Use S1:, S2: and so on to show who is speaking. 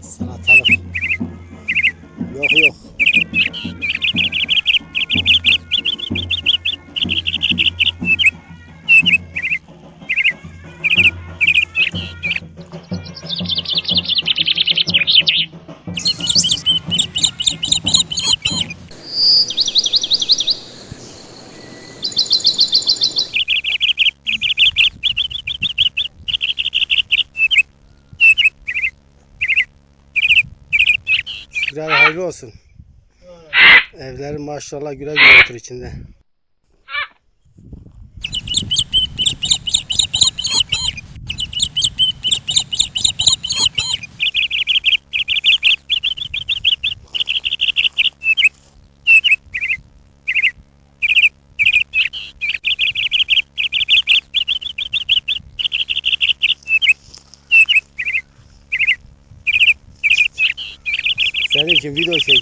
S1: Salatalık. Yok yok. Şükür abi hayırlı olsun. Evlerin maşallah güle güle otur içinde. 现在金币多少钱